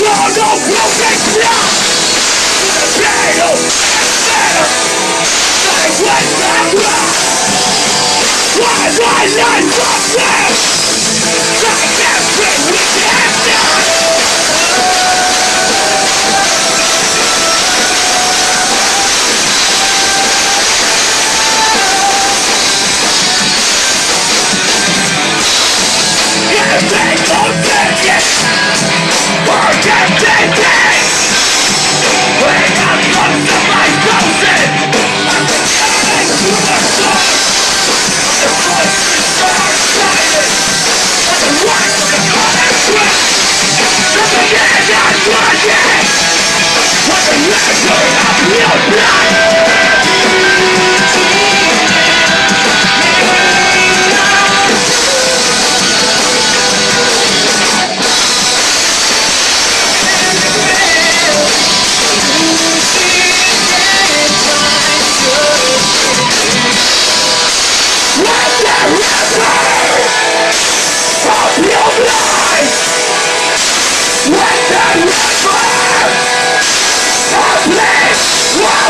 sono professional Pero espero Dai cuenta qua Quando hai the river of will flow